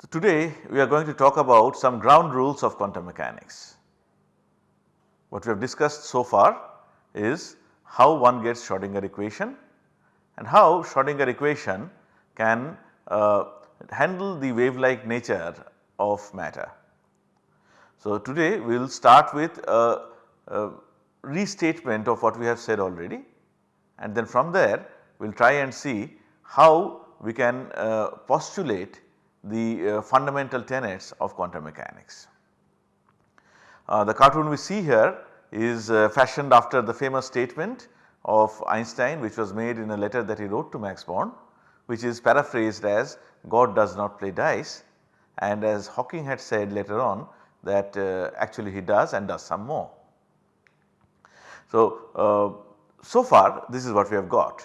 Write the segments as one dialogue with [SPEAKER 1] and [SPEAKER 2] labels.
[SPEAKER 1] So, today we are going to talk about some ground rules of quantum mechanics. What we have discussed so far is how one gets Schrodinger equation and how Schrodinger equation can uh, handle the wave like nature of matter. So, today we will start with a, a, restatement of what we have said already and then from there we will try and see how we can uh, postulate the uh, fundamental tenets of quantum mechanics. Uh, the cartoon we see here is uh, fashioned after the famous statement of Einstein which was made in a letter that he wrote to Max Born which is paraphrased as God does not play dice and as Hawking had said later on that uh, actually he does and does some more. So, uh, so far this is what we have got.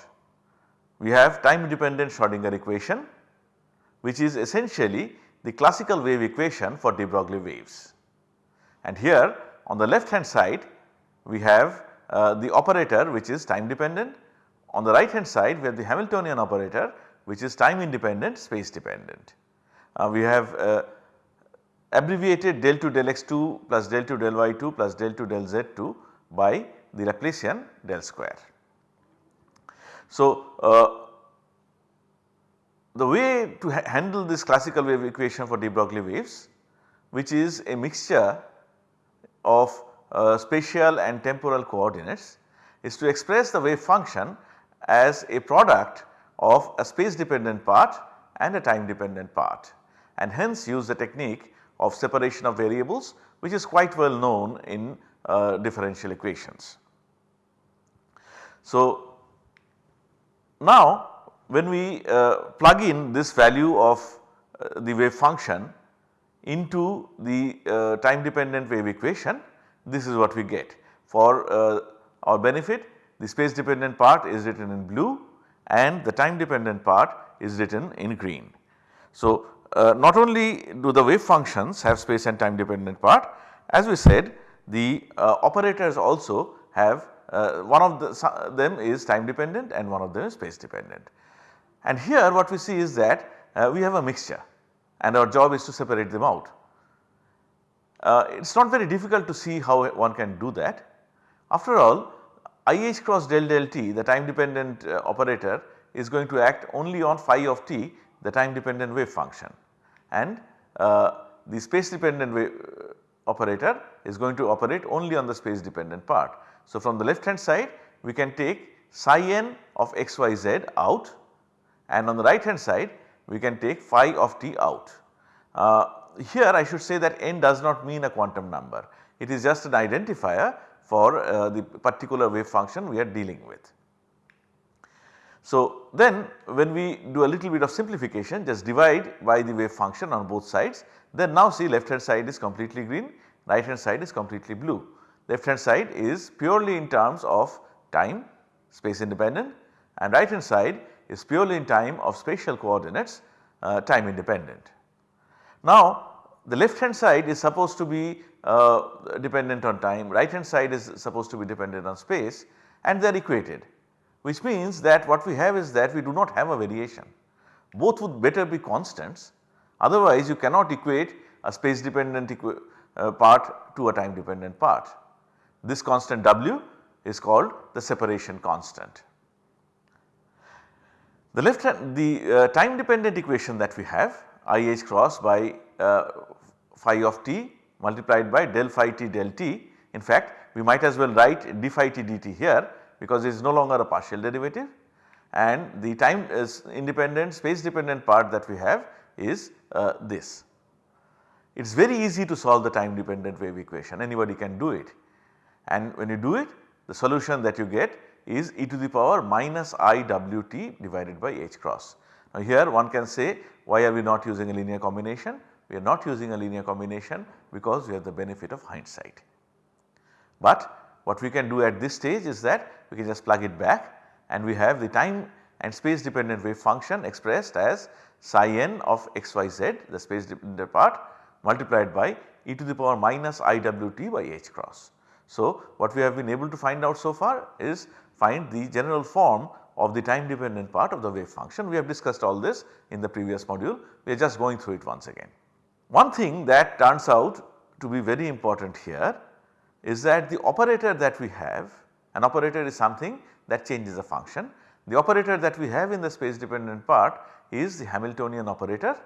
[SPEAKER 1] We have time independent Schrodinger equation which is essentially the classical wave equation for de Broglie waves. And here on the left hand side we have uh, the operator which is time dependent. On the right hand side we have the Hamiltonian operator which is time independent space dependent. Uh, we have uh, abbreviated del 2 del x2 plus del 2 del y2 plus del 2 del z2 by the Laplacian del square. So, uh, the way to ha handle this classical wave equation for de Broglie waves which is a mixture of uh, spatial and temporal coordinates is to express the wave function as a product of a space dependent part and a time dependent part and hence use the technique of separation of variables which is quite well known in uh, differential equations. So, now when we uh, plug in this value of uh, the wave function into the uh, time dependent wave equation this is what we get. For our benefit the space dependent part is written in blue and the time dependent part is written in green. So, uh, not only do the wave functions have space and time dependent part as we said the uh, operators also have uh, one of the, them is time dependent and one of them is space dependent. And here what we see is that uh, we have a mixture and our job is to separate them out. Uh, it is not very difficult to see how one can do that. After all IH cross del del t the time dependent uh, operator is going to act only on phi of t the time dependent wave function and uh, the space dependent wave uh, operator is going to operate only on the space dependent part. So, from the left hand side we can take psi n of xyz out and on the right hand side we can take phi of t out. Uh, here I should say that n does not mean a quantum number, it is just an identifier for uh, the particular wave function we are dealing with. So, then when we do a little bit of simplification just divide by the wave function on both sides then now see left hand side is completely green right hand side is completely blue. Left hand side is purely in terms of time space independent and right hand side is purely in time of spatial coordinates uh, time independent. Now the left hand side is supposed to be uh, dependent on time, right hand side is supposed to be dependent on space and they are equated which means that what we have is that we do not have a variation. Both would better be constants otherwise you cannot equate a space dependent uh, part to a time dependent part. This constant W is called the separation constant. The left hand the uh, time dependent equation that we have IH cross by uh, phi of t multiplied by del phi t del t. In fact, we might as well write d phi t dt here because it is no longer a partial derivative and the time is independent space dependent part that we have is uh, this. It is very easy to solve the time dependent wave equation anybody can do it and when you do it the solution that you get is e to the power minus i w t divided by h cross. Now here one can say why are we not using a linear combination? We are not using a linear combination because we have the benefit of hindsight. But what we can do at this stage is that we can just plug it back and we have the time and space dependent wave function expressed as psi n of xyz the space dependent part multiplied by e to the power minus iwt by h cross. So, what we have been able to find out so far is find the general form of the time dependent part of the wave function. We have discussed all this in the previous module, we are just going through it once again. One thing that turns out to be very important here is that the operator that we have, an operator is something that changes a function. The operator that we have in the space dependent part is the Hamiltonian operator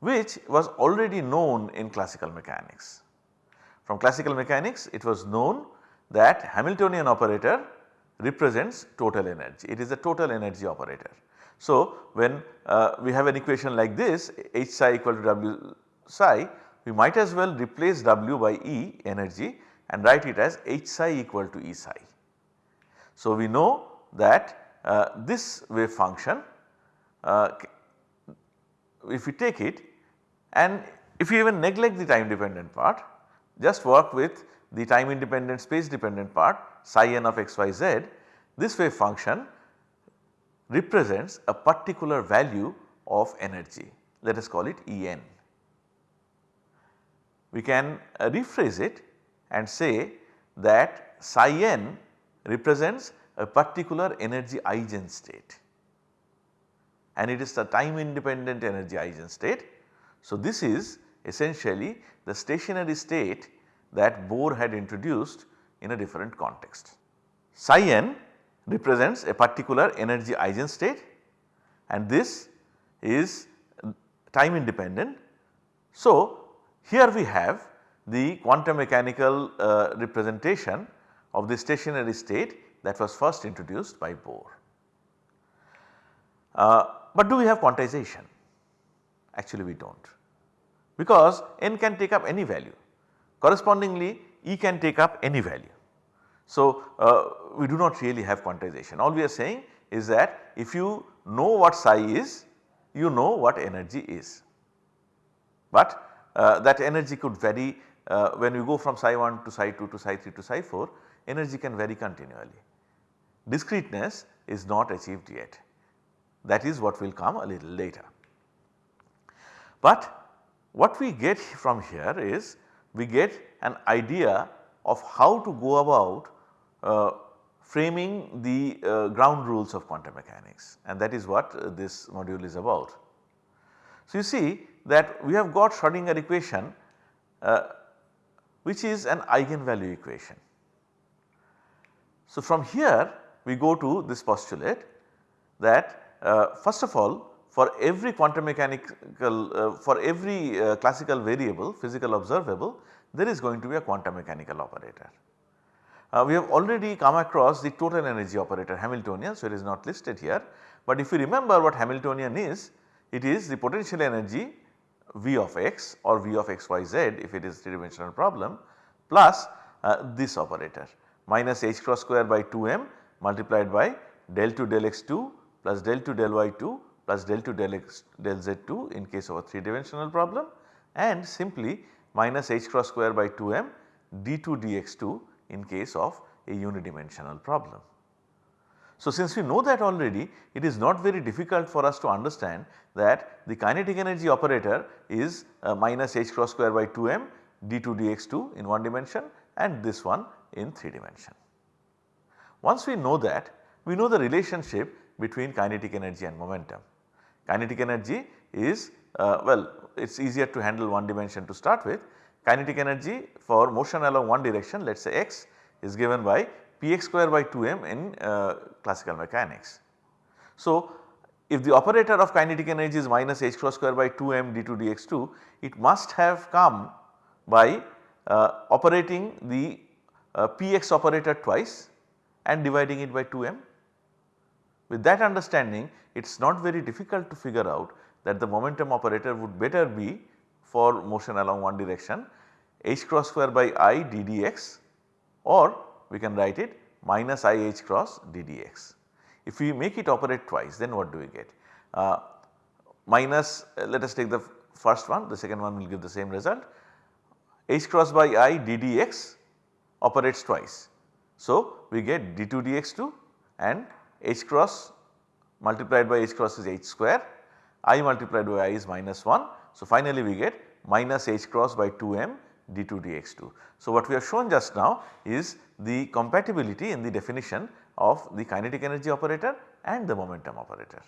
[SPEAKER 1] which was already known in classical mechanics. From classical mechanics it was known that Hamiltonian operator represents total energy, it is a total energy operator. So, when uh, we have an equation like this H psi equal to W psi we might as well replace W by E energy and write it as H psi equal to E psi. So, we know that uh, this wave function uh, if we take it and if you even neglect the time dependent part just work with the time independent space dependent part psi n of x y z this wave function represents a particular value of energy let us call it E n. We can uh, rephrase it and say that psi n represents a particular energy eigenstate and it is the time independent energy eigenstate. So, this is essentially the stationary state that Bohr had introduced in a different context. Psi n represents a particular energy eigenstate and this is time independent. So, here we have the quantum mechanical uh, representation of the stationary state that was first introduced by Bohr. Uh, but do we have quantization? Actually we do not because n can take up any value correspondingly E can take up any value. So, uh, we do not really have quantization all we are saying is that if you know what psi is you know what energy is. But uh, that energy could vary uh, when you go from psi 1 to psi 2 to psi 3 to psi 4 energy can vary continually. Discreteness is not achieved yet that is what will come a little later. But what we get from here is we get an idea of how to go about framing the uh, ground rules of quantum mechanics and that is what uh, this module is about. So, you see that we have got Schrodinger equation uh, which is an eigenvalue equation. So, from here we go to this postulate that uh, first of all for every quantum mechanical uh, for every uh, classical variable physical observable there is going to be a quantum mechanical operator. Uh, we have already come across the total energy operator Hamiltonian so it is not listed here. But if you remember what Hamiltonian is it is the potential energy V of x or V of x y z if it is 3 dimensional problem plus uh, this operator. Minus h cross square by 2 m multiplied by del 2 del x 2 plus del 2 del y 2 plus del 2 del x del z 2 in case of a 3 dimensional problem. And simply minus h cross square by 2 m d2 dx2 in case of a unidimensional problem. So, since we know that already it is not very difficult for us to understand that the kinetic energy operator is uh, minus h cross square by 2 m d2 dx2 in one dimension and this one in 3 dimension. Once we know that we know the relationship between kinetic energy and momentum. Kinetic energy is uh, well it is easier to handle one dimension to start with. Kinetic energy for motion along one direction let us say x is given by px square by 2m in uh, classical mechanics. So, if the operator of kinetic energy is minus h cross square by 2m d2 dx2 it must have come by uh, operating the uh, px operator twice and dividing it by 2m with that understanding it is not very difficult to figure out that the momentum operator would better be for motion along one direction h cross square by i ddx or we can write it minus i h cross ddx. If we make it operate twice then what do we get? Uh, minus uh, let us take the first one the second one will give the same result h cross by i ddx operates twice. So, we get d2 dx2 and h cross multiplied by h cross is h square, i multiplied by i is minus 1. So, finally we get minus h cross by 2m d2 dx2. So, what we have shown just now is the compatibility in the definition of the kinetic energy operator and the momentum operator.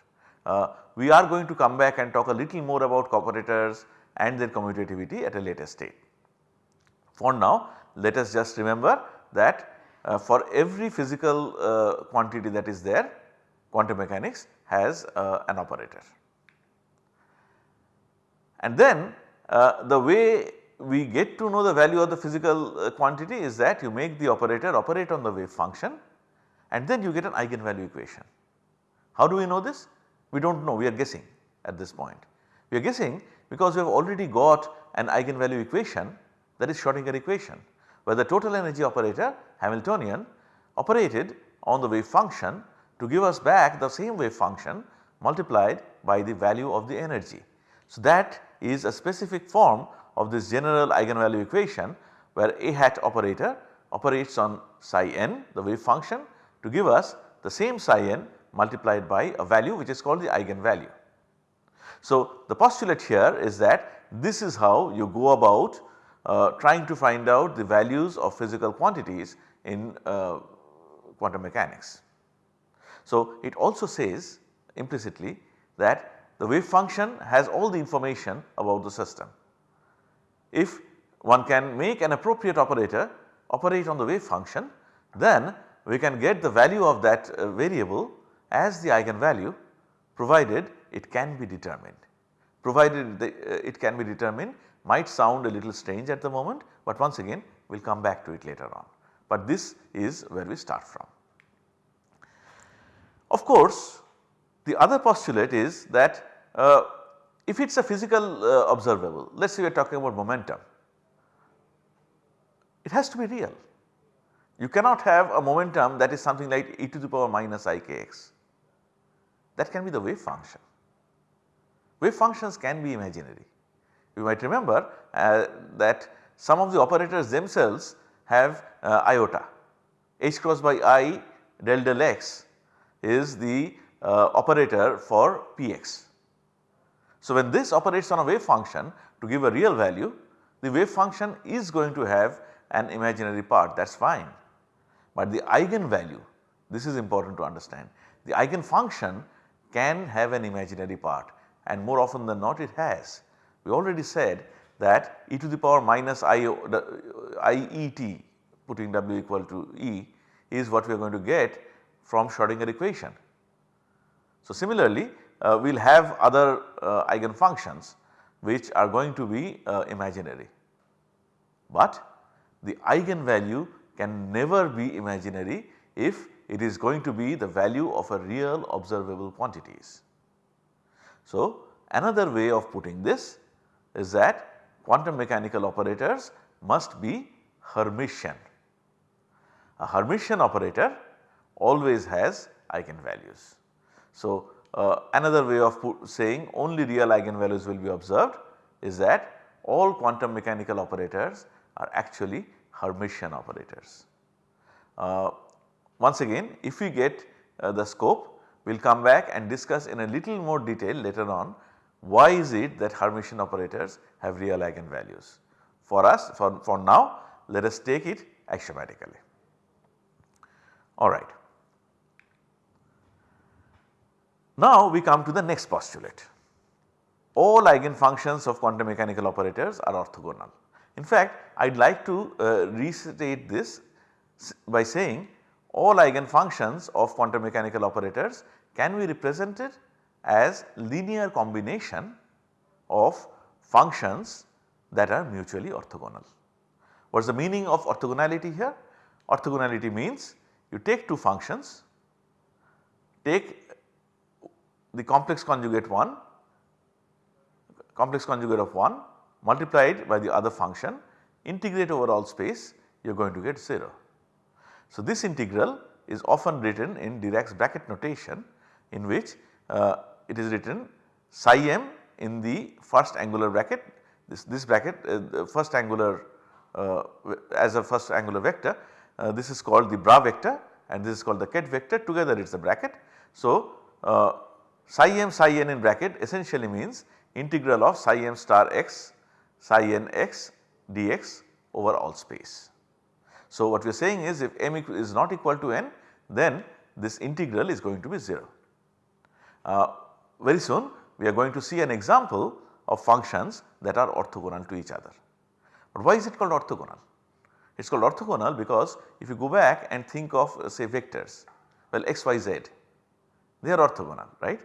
[SPEAKER 1] Uh, we are going to come back and talk a little more about operators and their commutativity at a later stage. For now let us just remember that uh, for every physical uh, quantity that is there quantum mechanics has uh, an operator. And then uh, the way we get to know the value of the physical uh, quantity is that you make the operator operate on the wave function and then you get an eigenvalue equation. How do we know this? We do not know we are guessing at this point. We are guessing because we have already got an eigenvalue equation that is Schrodinger equation where the total energy operator Hamiltonian operated on the wave function to give us back the same wave function multiplied by the value of the energy. So, that is a specific form of this general eigenvalue equation where a hat operator operates on psi n the wave function to give us the same psi n multiplied by a value which is called the eigenvalue. So, the postulate here is that this is how you go about uh, trying to find out the values of physical quantities in uh, quantum mechanics. So, it also says implicitly that the wave function has all the information about the system. If one can make an appropriate operator operate on the wave function then we can get the value of that uh, variable as the eigenvalue provided it can be determined. Provided the, uh, it can be determined might sound a little strange at the moment, but once again we will come back to it later on. But this is where we start from. Of course, the other postulate is that uh, if it is a physical uh, observable, let us say we are talking about momentum, it has to be real. You cannot have a momentum that is something like e to the power minus ikx. That can be the wave function. Wave functions can be imaginary. You might remember uh, that some of the operators themselves have uh, iota h cross by i del del x is the uh, operator for px. So, when this operates on a wave function to give a real value the wave function is going to have an imaginary part that is fine. But the eigenvalue this is important to understand the eigenfunction can have an imaginary part and more often than not it has. We already said that e to the power minus i, i e t putting w equal to e is what we are going to get from Schrodinger equation. So, similarly uh, we will have other uh, eigenfunctions which are going to be uh, imaginary, but the eigenvalue can never be imaginary if it is going to be the value of a real observable quantities. So, another way of putting this is that quantum mechanical operators must be Hermitian. A Hermitian operator always has eigenvalues. So, uh, another way of saying only real eigenvalues will be observed is that all quantum mechanical operators are actually Hermitian operators. Uh, once again if we get uh, the scope we will come back and discuss in a little more detail later on why is it that Hermitian operators have real eigenvalues. For us for, for now let us take it axiomatically. Alright. Now we come to the next postulate. All eigenfunctions of quantum mechanical operators are orthogonal. In fact, I would like to uh, restate this by saying all eigenfunctions of quantum mechanical operators can be represented as linear combination of functions that are mutually orthogonal. What is the meaning of orthogonality here? Orthogonality means you take two functions, take the complex conjugate 1, complex conjugate of 1 multiplied by the other function integrate over all space you are going to get 0. So, this integral is often written in Dirac's bracket notation in which uh, it is written psi m in the first angular bracket this, this bracket uh, first angular uh, as a first angular vector uh, this is called the bra vector and this is called the ket vector together it is a bracket. So, uh, psi m psi n in bracket essentially means integral of psi m star x psi n x dx over all space. So, what we are saying is if m is not equal to n then this integral is going to be 0. uh, very soon we are going to see an example of functions that are orthogonal to each other. But why is it called orthogonal? It is called orthogonal because if you go back and think of uh, say vectors well x, y, z they are orthogonal right.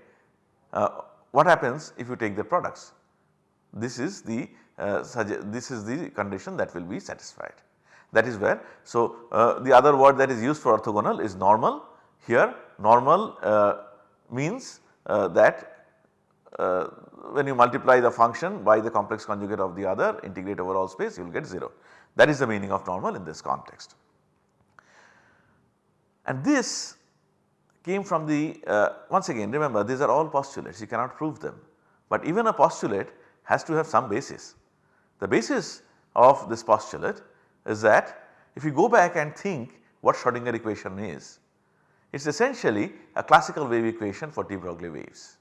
[SPEAKER 1] Uh, what happens if you take the products? This is the uh, this is the condition that will be satisfied that is where. So, uh, the other word that is used for orthogonal is normal here normal uh, means uh, that uh, when you multiply the function by the complex conjugate of the other integrate over all space you will get 0 that is the meaning of normal in this context. And this came from the uh, once again remember these are all postulates you cannot prove them, but even a postulate has to have some basis. The basis of this postulate is that if you go back and think what Schrodinger equation is, it is essentially a classical wave equation for de Broglie waves.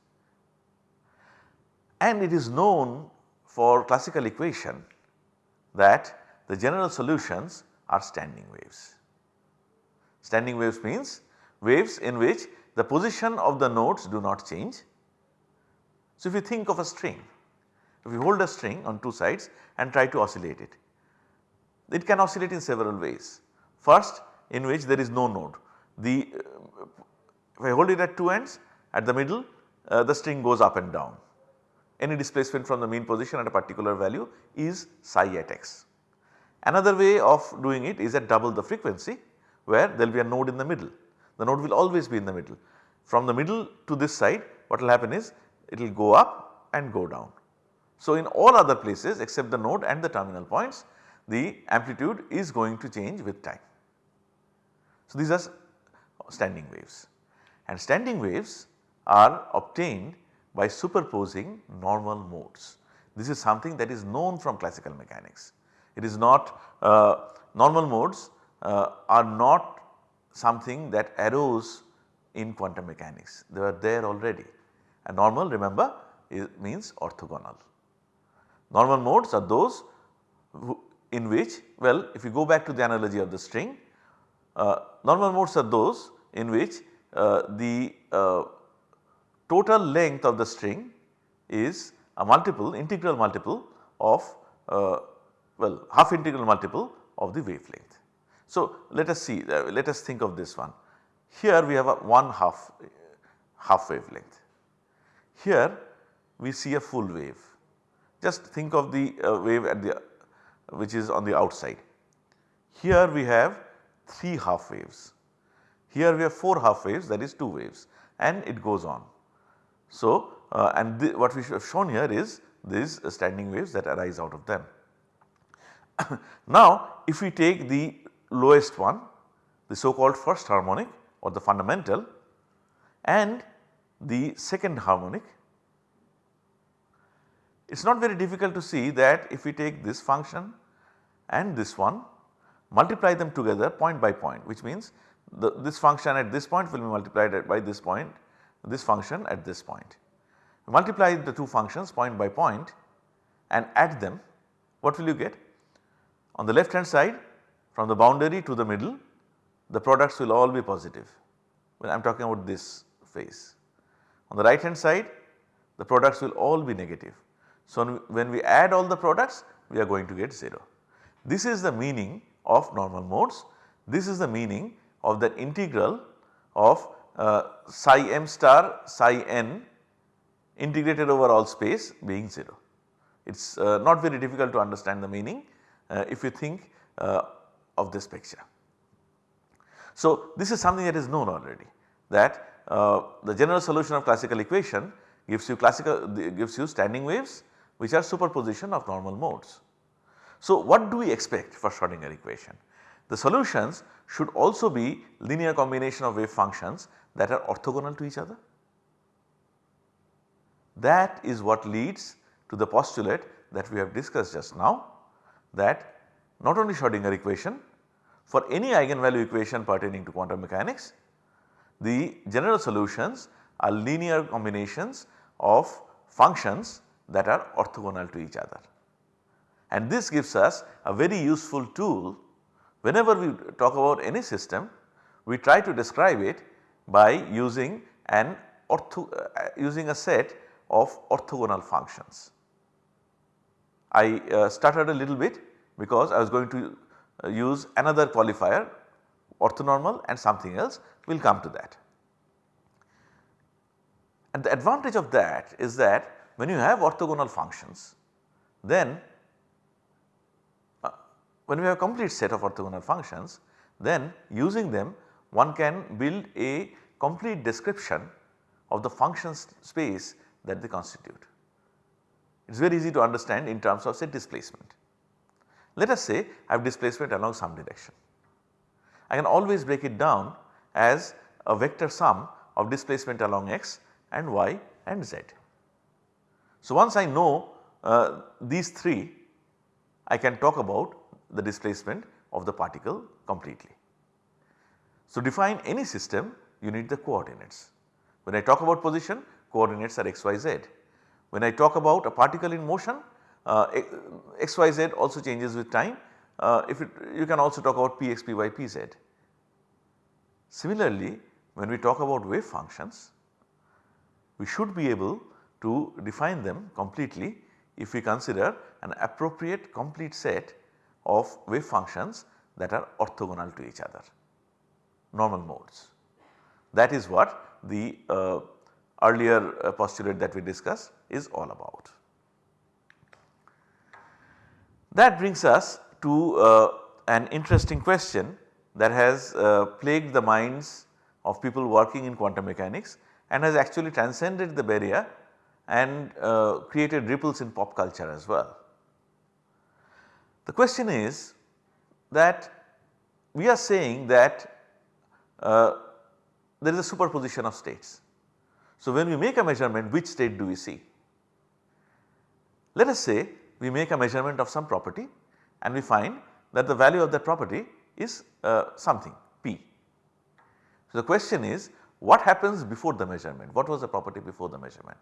[SPEAKER 1] And it is known for classical equation that the general solutions are standing waves. Standing waves means waves in which the position of the nodes do not change. So, if you think of a string, if you hold a string on two sides and try to oscillate it, it can oscillate in several ways. First in which there is no node, the if I hold it at two ends at the middle uh, the string goes up and down. Any displacement from the mean position at a particular value is psi at x. Another way of doing it is at double the frequency where there will be a node in the middle. The node will always be in the middle. From the middle to this side what will happen is it will go up and go down. So, in all other places except the node and the terminal points the amplitude is going to change with time. So, these are standing waves and standing waves are obtained by superposing normal modes. This is something that is known from classical mechanics. It is not uh, normal modes uh, are not something that arose in quantum mechanics they were there already and normal remember means orthogonal. Normal modes are those in which well if you go back to the analogy of the string uh, normal modes are those in which uh, the uh, total length of the string is a multiple integral multiple of uh, well half integral multiple of the wavelength. So, let us see uh, let us think of this one here we have a 1 half half wavelength here we see a full wave just think of the uh, wave at the which is on the outside. Here we have 3 half waves, here we have 4 half waves that is 2 waves and it goes on. So, uh, and what we have shown here is these standing waves that arise out of them. now if we take the lowest one the so called first harmonic or the fundamental and the second harmonic it is not very difficult to see that if we take this function and this one multiply them together point by point which means the, this function at this point will be multiplied by this point this function at this point. Multiply the two functions point by point and add them what will you get? On the left hand side from the boundary to the middle the products will all be positive when I am talking about this phase. On the right hand side the products will all be negative. So, when we add all the products we are going to get 0. This is the meaning of normal modes. This is the meaning of the integral of uh, psi m star psi n integrated over all space being 0. It is uh, not very difficult to understand the meaning uh, if you think uh, of this picture. So, this is something that is known already that uh, the general solution of classical equation gives you classical gives you standing waves which are superposition of normal modes. So, what do we expect for Schrodinger equation? The solutions should also be linear combination of wave functions that are orthogonal to each other. That is what leads to the postulate that we have discussed just now that not only Schrodinger equation for any eigenvalue equation pertaining to quantum mechanics the general solutions are linear combinations of functions that are orthogonal to each other. And this gives us a very useful tool whenever we talk about any system we try to describe it by using an ortho uh, using a set of orthogonal functions. I uh, stuttered a little bit because I was going to use another qualifier orthonormal and something else we will come to that. And the advantage of that is that when you have orthogonal functions then uh, when we have a complete set of orthogonal functions then using them one can build a complete description of the function space that they constitute. It is very easy to understand in terms of say displacement. Let us say I have displacement along some direction. I can always break it down as a vector sum of displacement along x and y and z. So once I know uh, these 3 I can talk about the displacement of the particle completely. So define any system you need the coordinates. When I talk about position coordinates are x, y, z. When I talk about a particle in motion uh, x, y, z also changes with time uh, if it, you can also talk about p x, p y, p z. Similarly when we talk about wave functions we should be able to define them completely if we consider an appropriate complete set of wave functions that are orthogonal to each other normal modes. That is what the uh, earlier uh, postulate that we discussed is all about. That brings us to uh, an interesting question that has uh, plagued the minds of people working in quantum mechanics and has actually transcended the barrier and uh, created ripples in pop culture as well. The question is that we are saying that uh, there is a superposition of states. So, when we make a measurement which state do we see? Let us say we make a measurement of some property and we find that the value of that property is uh, something p. So, the question is what happens before the measurement? What was the property before the measurement?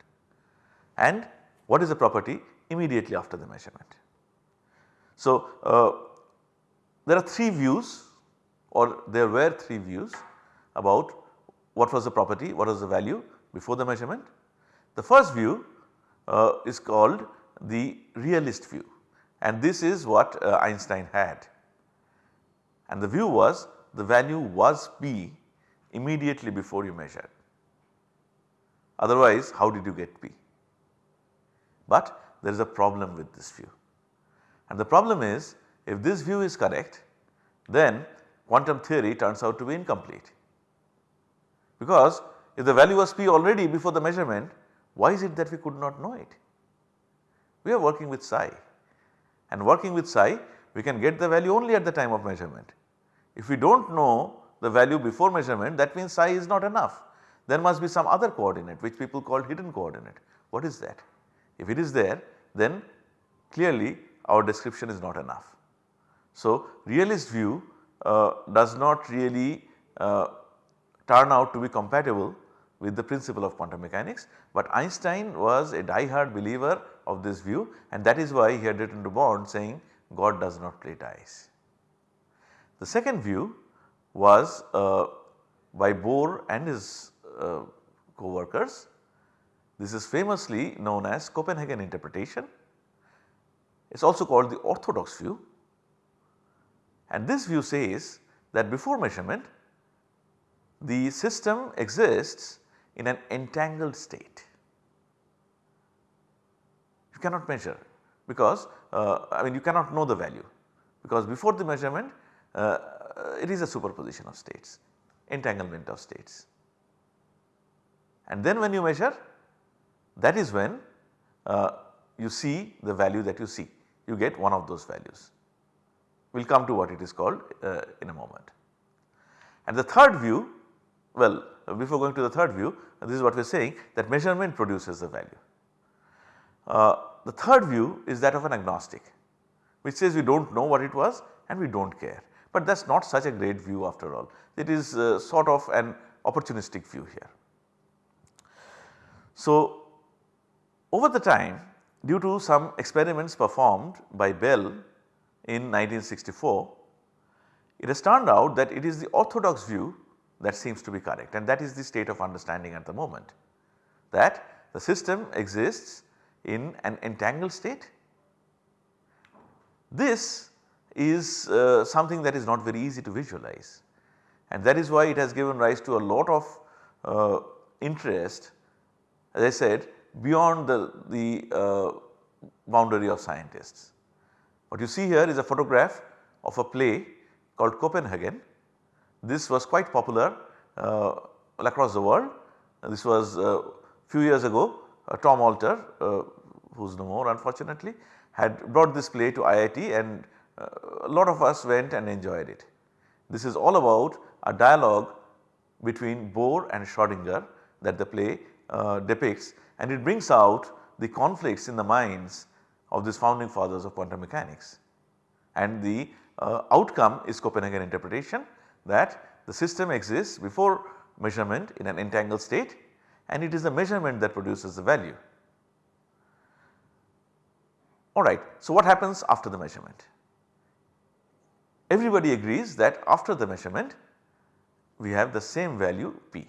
[SPEAKER 1] And what is the property immediately after the measurement? So, uh, there are 3 views or there were 3 views about what was the property, what was the value before the measurement. The first view uh, is called the realist view and this is what uh, Einstein had. And the view was the value was P immediately before you measured. Otherwise how did you get P? But there is a problem with this view. And the problem is if this view is correct then quantum theory turns out to be incomplete. Because if the value was P already before the measurement why is it that we could not know it? We are working with psi and working with psi we can get the value only at the time of measurement. If we do not know the value before measurement that means psi is not enough. There must be some other coordinate which people call hidden coordinate. What is that? If it is there then clearly our description is not enough. So realist view uh, does not really uh, turn out to be compatible with the principle of quantum mechanics, but Einstein was a die-hard believer of this view and that is why he had written to Born saying God does not play dice. The second view was uh, by Bohr and his uh, co-workers. This is famously known as Copenhagen interpretation. It is also called the orthodox view and this view says that before measurement the system exists in an entangled state. You cannot measure because uh, I mean you cannot know the value because before the measurement uh, it is a superposition of states, entanglement of states. And then when you measure that is when uh, you see the value that you see, you get one of those values. We will come to what it is called uh, in a moment. And the third view, well before going to the third view this is what we are saying that measurement produces the value. The third view is that of an agnostic which says we do not know what it was and we do not care. But that is not such a great view after all. It is uh, sort of an opportunistic view here. So, over the time due to some experiments performed by Bell in 1964, it has turned out that it is the orthodox view that seems to be correct and that is the state of understanding at the moment. that the system exists in an entangled state. This is uh, something that is not very easy to visualize and that is why it has given rise to a lot of uh, interest as I said beyond the, the uh, boundary of scientists. What you see here is a photograph of a play called Copenhagen. This was quite popular uh, across the world. This was a uh, few years ago uh, Tom Alter who is no more unfortunately had brought this play to IIT and uh, a lot of us went and enjoyed it. This is all about a dialogue between Bohr and Schrodinger that the play uh, depicts and it brings out the conflicts in the minds of these founding fathers of quantum mechanics. And the uh, outcome is Copenhagen interpretation that the system exists before measurement in an entangled state and it is the measurement that produces the value. Alright, so what happens after the measurement? Everybody agrees that after the measurement we have the same value p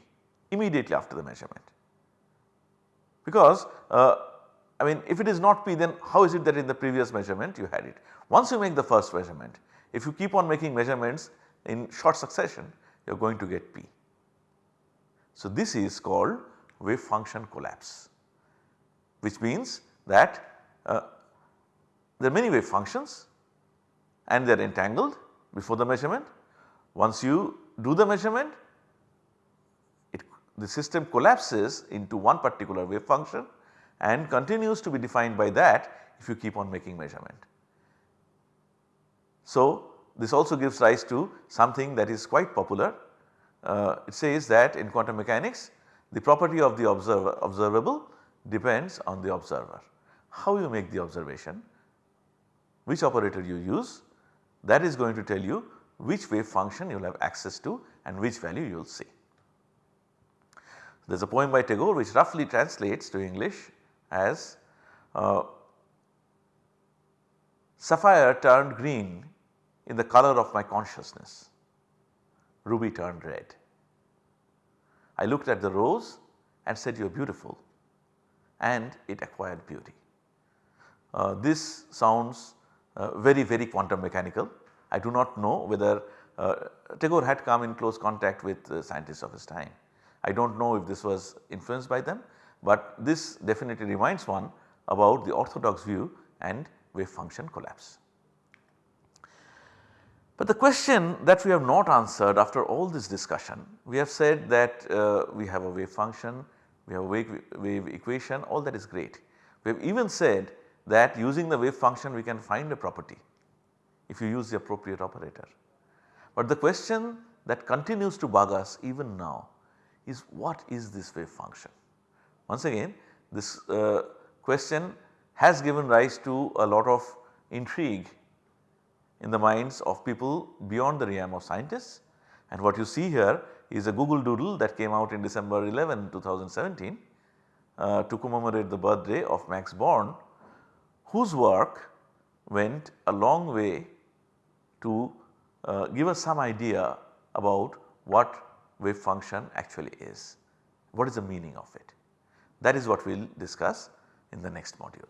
[SPEAKER 1] immediately after the measurement. Because uh, I mean if it is not p then how is it that in the previous measurement you had it. Once you make the first measurement if you keep on making measurements in short succession you are going to get p. So this is called wave function collapse which means that uh, there are many wave functions and they are entangled before the measurement. Once you do the measurement it, the system collapses into one particular wave function and continues to be defined by that if you keep on making measurement. So this also gives rise to something that is quite popular. Uh, it says that in quantum mechanics the property of the observer observable depends on the observer. How you make the observation, which operator you use that is going to tell you which wave function you will have access to and which value you will see. There is a poem by Tagore which roughly translates to English as uh, sapphire turned green in the color of my consciousness, ruby turned red. I looked at the rose and said you are beautiful and it acquired beauty. Uh, this sounds very very quantum mechanical. I do not know whether uh, Tagore had come in close contact with scientists of his time. I do not know if this was influenced by them, but this definitely reminds one about the orthodox view and wave function collapse. But the question that we have not answered after all this discussion, we have said that uh, we have a wave function, we have a wave, wave equation all that is great. We have even said that using the wave function we can find a property if you use the appropriate operator. But the question that continues to bug us even now is what is this wave function? Once again this uh, question has given rise to a lot of intrigue in the minds of people beyond the realm of scientists and what you see here is a Google doodle that came out in December 11 2017 uh, to commemorate the birthday of Max Born whose work went a long way to uh, give us some idea about what wave function actually is. What is the meaning of it? That is what we will discuss in the next module.